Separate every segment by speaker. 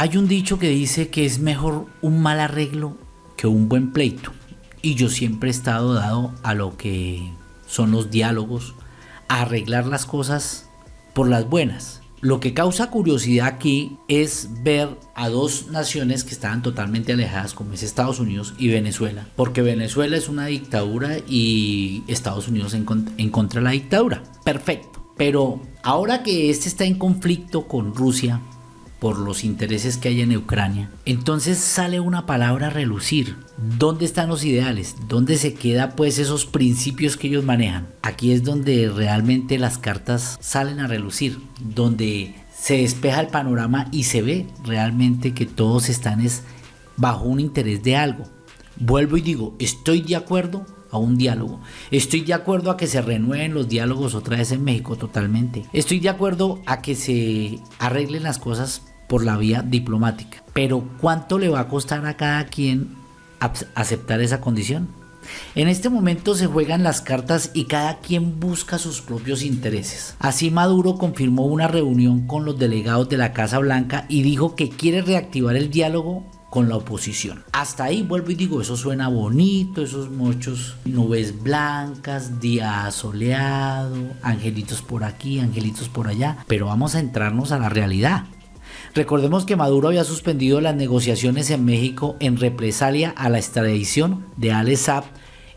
Speaker 1: Hay un dicho que dice que es mejor un mal arreglo que un buen pleito. Y yo siempre he estado dado a lo que son los diálogos, a arreglar las cosas por las buenas. Lo que causa curiosidad aquí es ver a dos naciones que estaban totalmente alejadas, como es Estados Unidos y Venezuela, porque Venezuela es una dictadura y Estados Unidos en, contra de la dictadura. Perfecto. Pero ahora que este está en conflicto con Rusia, por los intereses que hay en Ucrania. Entonces sale una palabra a relucir. ¿Dónde están los ideales? ¿Dónde se queda pues esos principios que ellos manejan? Aquí es donde realmente las cartas salen a relucir, donde se despeja el panorama y se ve realmente que todos están es bajo un interés de algo. Vuelvo y digo, estoy de acuerdo a un diálogo. Estoy de acuerdo a que se renueven los diálogos otra vez en México totalmente. Estoy de acuerdo a que se arreglen las cosas por la vía diplomática. Pero ¿cuánto le va a costar a cada quien aceptar esa condición? En este momento se juegan las cartas y cada quien busca sus propios intereses. Así Maduro confirmó una reunión con los delegados de la Casa Blanca y dijo que quiere reactivar el diálogo con la oposición. Hasta ahí vuelvo y digo, eso suena bonito, esos muchos nubes blancas, día soleado, angelitos por aquí, angelitos por allá, pero vamos a entrarnos a la realidad. Recordemos que Maduro había suspendido las negociaciones en México en represalia a la extradición de Al Saab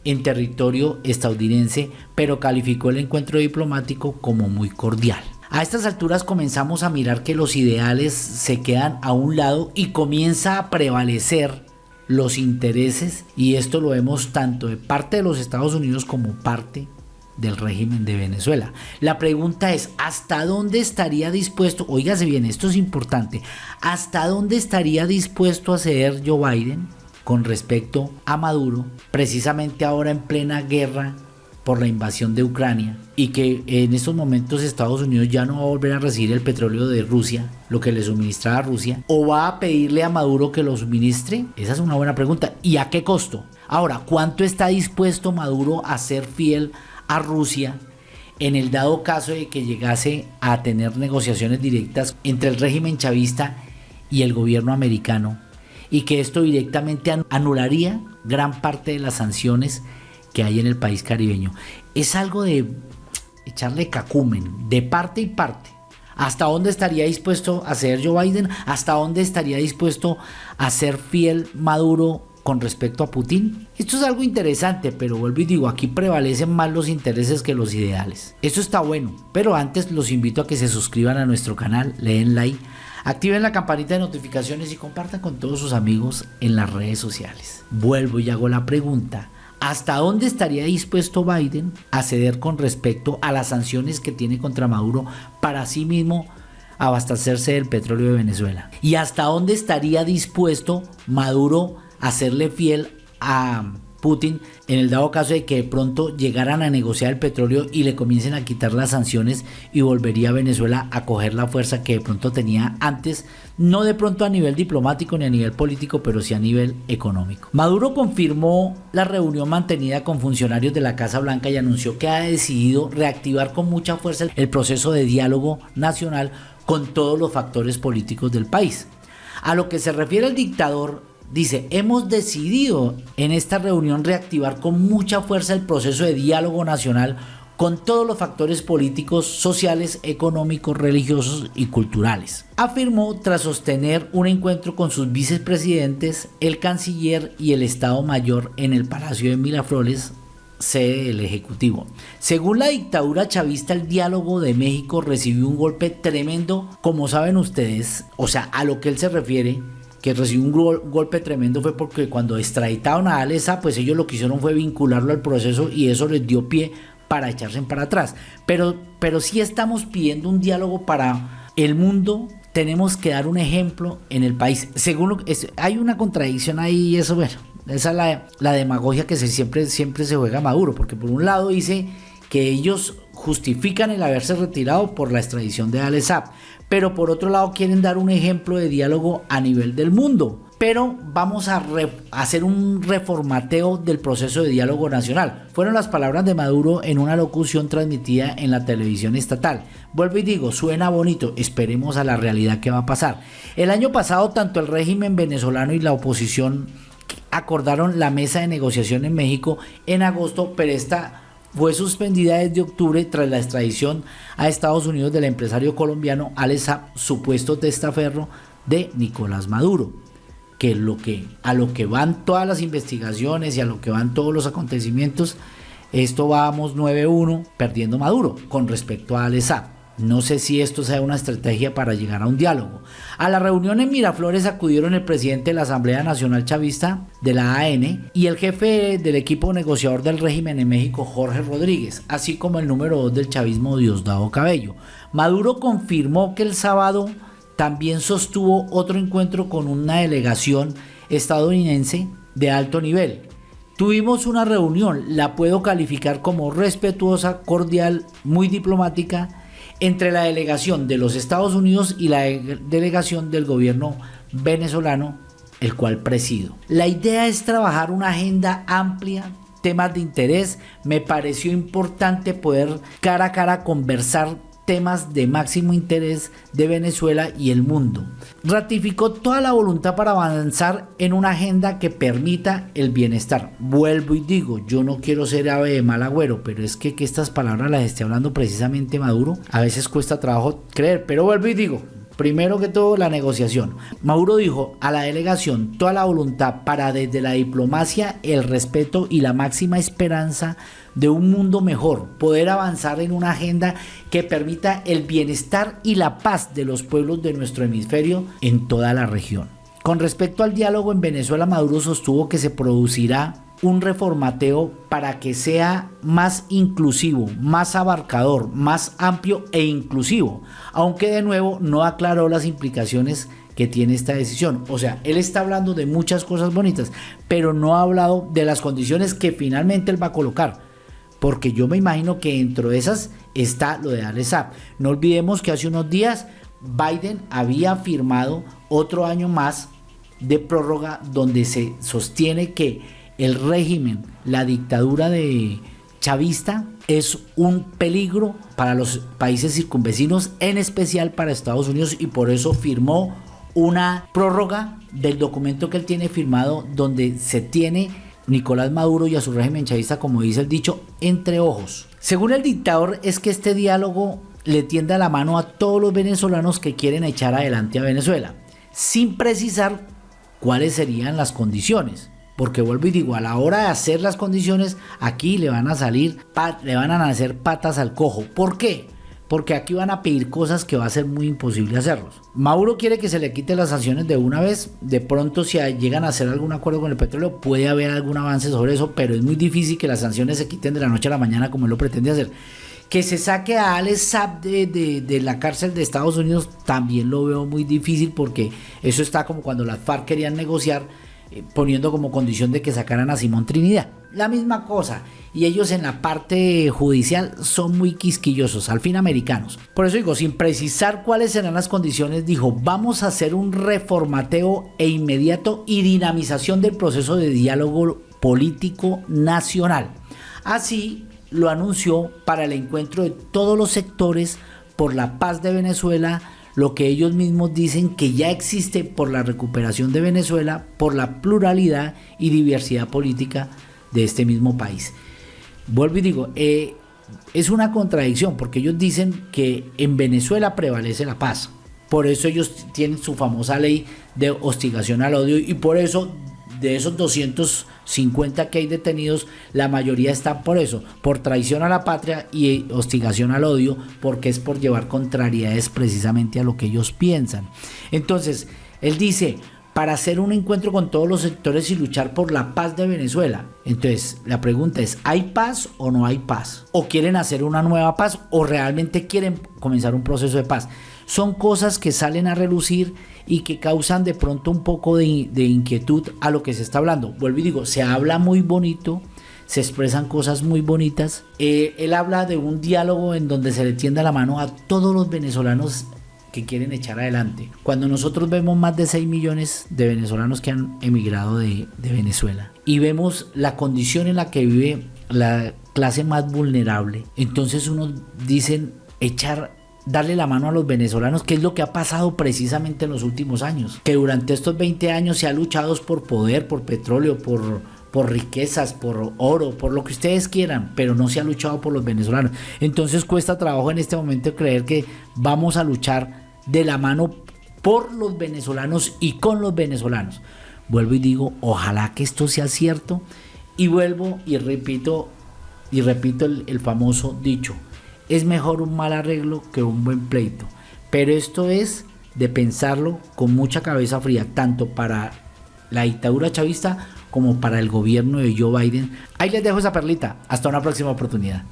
Speaker 1: en territorio estadounidense, pero calificó el encuentro diplomático como muy cordial. A estas alturas comenzamos a mirar que los ideales se quedan a un lado y comienza a prevalecer los intereses y esto lo vemos tanto de parte de los Estados Unidos como parte del régimen de Venezuela. La pregunta es, ¿hasta dónde estaría dispuesto, oígase bien, esto es importante, ¿hasta dónde estaría dispuesto a ceder Joe Biden con respecto a Maduro, precisamente ahora en plena guerra por la invasión de Ucrania y que en estos momentos Estados Unidos ya no va a volver a recibir el petróleo de Rusia, lo que le suministraba a Rusia, o va a pedirle a Maduro que lo suministre? Esa es una buena pregunta. ¿Y a qué costo? Ahora, ¿cuánto está dispuesto Maduro a ser fiel a Rusia en el dado caso de que llegase a tener negociaciones directas entre el régimen chavista y el gobierno americano y que esto directamente anularía gran parte de las sanciones que hay en el país caribeño. Es algo de echarle cacumen, de parte y parte. ¿Hasta dónde estaría dispuesto a ser Joe Biden? ¿Hasta dónde estaría dispuesto a ser fiel Maduro con respecto a Putin? Esto es algo interesante, pero vuelvo y digo, aquí prevalecen más los intereses que los ideales. Esto está bueno, pero antes los invito a que se suscriban a nuestro canal, leen like, activen la campanita de notificaciones y compartan con todos sus amigos en las redes sociales. Vuelvo y hago la pregunta, ¿Hasta dónde estaría dispuesto Biden a ceder con respecto a las sanciones que tiene contra Maduro para sí mismo abastecerse del petróleo de Venezuela? ¿Y hasta dónde estaría dispuesto Maduro a serle fiel a Putin en el dado caso de que de pronto llegaran a negociar el petróleo y le comiencen a quitar las sanciones y volvería Venezuela a coger la fuerza que de pronto tenía antes, no de pronto a nivel diplomático ni a nivel político, pero sí a nivel económico. Maduro confirmó la reunión mantenida con funcionarios de la Casa Blanca y anunció que ha decidido reactivar con mucha fuerza el proceso de diálogo nacional con todos los factores políticos del país. A lo que se refiere el dictador Dice, hemos decidido en esta reunión reactivar con mucha fuerza el proceso de diálogo nacional con todos los factores políticos, sociales, económicos, religiosos y culturales. Afirmó tras sostener un encuentro con sus vicepresidentes, el canciller y el Estado Mayor en el Palacio de Miraflores, sede del Ejecutivo. Según la dictadura chavista, el diálogo de México recibió un golpe tremendo, como saben ustedes, o sea, a lo que él se refiere, que recibió un golpe tremendo fue porque cuando extraditaron a Alesa, pues ellos lo que hicieron fue vincularlo al proceso y eso les dio pie para echarse para atrás. Pero, pero sí estamos pidiendo un diálogo para el mundo. Tenemos que dar un ejemplo en el país. Según lo, es, hay una contradicción ahí y eso, bueno, esa es la, demagogia que se, siempre, siempre se juega Maduro, porque por un lado dice que ellos justifican el haberse retirado por la extradición de Alesap, pero por otro lado quieren dar un ejemplo de diálogo a nivel del mundo. pero vamos a, hacer un reformateo del proceso de diálogo nacional. Fueron las palabras de Maduro en una locución transmitida en la televisión estatal. Vuelvo y digo, suena bonito, esperemos a la realidad que va a pasar. El año pasado tanto el régimen venezolano y la oposición acordaron la mesa de negociación en México en agosto, pero esta fue suspendida desde octubre tras la extradición a Estados Unidos del empresario colombiano Alex supuesto testaferro de Nicolás Maduro que, a lo que van todas las investigaciones y a lo que van todos los acontecimientos, esto vamos 9-1 perdiendo Maduro con respecto a Alesa. No sé si esto sea una estrategia para llegar a un diálogo. A la reunión en Miraflores acudieron el presidente de la Asamblea Nacional Chavista de la AN y el jefe del equipo negociador del régimen en México, Jorge Rodríguez, así como el número 2 del chavismo, Diosdado Cabello. Maduro confirmó que el sábado también sostuvo otro encuentro con una delegación estadounidense de alto nivel. Tuvimos una reunión, la puedo calificar como respetuosa, cordial, muy diplomática, entre la delegación de los Estados Unidos y la delegación del gobierno venezolano, el cual presido. La idea es trabajar una agenda amplia, temas de interés. Me pareció importante poder cara a cara conversar temas de máximo interés de Venezuela y el mundo. Ratificó toda la voluntad para avanzar en una agenda que permita el bienestar. Vuelvo y digo, yo no quiero ser ave de mal agüero, pero es que que estas palabras las esté hablando precisamente Maduro, a veces cuesta trabajo creer, pero vuelvo y digo, Primero que todo, la negociación. Mauro dijo a la delegación toda la voluntad para desde la diplomacia, el respeto y la máxima esperanza de un mundo mejor, poder avanzar en una agenda que permita el bienestar y la paz de los pueblos de nuestro hemisferio en toda la región. Con respecto al diálogo en Venezuela, Maduro sostuvo que se producirá un reformateo para que sea más inclusivo, más abarcador, más amplio e inclusivo, aunque de nuevo no aclaró las implicaciones que tiene esta decisión. O sea, él está hablando de muchas cosas bonitas, pero no ha hablado de las condiciones que finalmente él va a colocar. Porque yo me imagino que dentro de esas está lo de darle No olvidemos que hace unos días Biden había firmado otro año más de prórroga donde se sostiene que el régimen, la dictadura de chavista es un peligro para los países circunvecinos, en especial para Estados Unidos y por eso firmó una prórroga del documento que él tiene firmado donde se tiene Nicolás Maduro y a su régimen chavista, como dice el dicho, entre ojos. Según el dictador, es que este diálogo le tiende a la mano a todos los venezolanos que quieren echar adelante a Venezuela, sin precisar cuáles serían las condiciones. Porque vuelvo y digo, a la hora de hacer las condiciones, aquí le van a salir, le van a nacer patas al cojo. ¿Por qué? porque aquí van a pedir cosas que va a ser muy imposible hacerlos. Mauro quiere que se le quite las sanciones de una vez, de pronto si llegan a hacer algún acuerdo con el petróleo puede haber algún avance sobre eso, pero es muy difícil que las sanciones se quiten de la noche a la mañana como él lo pretende hacer. Que se saque a Alex Saab de, la cárcel de Estados Unidos también lo veo muy difícil porque eso está como cuando las FARC querían negociar eh, poniendo como condición de que sacaran a Simón Trinidad. La misma cosa y ellos en la parte judicial son muy quisquillosos, al fin americanos. Por eso digo, sin precisar cuáles serán las condiciones, dijo, vamos a hacer un reformateo e inmediato y dinamización del proceso de diálogo político nacional. Así lo anunció para el encuentro de todos los sectores por la paz de Venezuela, lo que ellos mismos dicen que ya existe por la recuperación de Venezuela, por la pluralidad y diversidad política de este mismo país. Vuelvo y digo, eh, es una contradicción porque ellos dicen que en Venezuela prevalece la paz. Por eso ellos tienen su famosa ley de hostigación al odio y por eso de esos 250 que hay detenidos, la mayoría están por eso, por traición a la patria y hostigación al odio, porque es por llevar contrariedades precisamente a lo que ellos piensan. Entonces, él dice, para hacer un encuentro con todos los sectores y luchar por la paz de Venezuela. Entonces, la pregunta es, ¿hay paz o no hay paz? ¿O quieren hacer una nueva paz o realmente quieren comenzar un proceso de paz? Son cosas que salen a relucir y que causan de pronto un poco de, inquietud a lo que se está hablando. Vuelvo y digo, se habla muy bonito, se expresan cosas muy bonitas. Eh, él habla de un diálogo en donde se le tienda la mano a todos los venezolanos que quieren echar adelante. Cuando nosotros vemos más de 6 millones de venezolanos que han emigrado de, Venezuela y vemos la condición en la que vive la clase más vulnerable, entonces uno dicen echar darle la mano a los venezolanos, que es lo que ha pasado precisamente en los últimos años, que durante estos 20 años se ha luchado por poder, por petróleo, por por riquezas, por oro, por lo que ustedes quieran, pero no se ha luchado por los venezolanos. Entonces cuesta trabajo en este momento creer que vamos a luchar de la mano por los venezolanos y con los venezolanos. Vuelvo y digo, ojalá que esto sea cierto y vuelvo y repito y repito el, el famoso dicho, es mejor un mal arreglo que un buen pleito. Pero esto es de pensarlo con mucha cabeza fría, tanto para la dictadura chavista como para el gobierno de Joe Biden. Ahí les dejo esa perlita. Hasta una próxima oportunidad.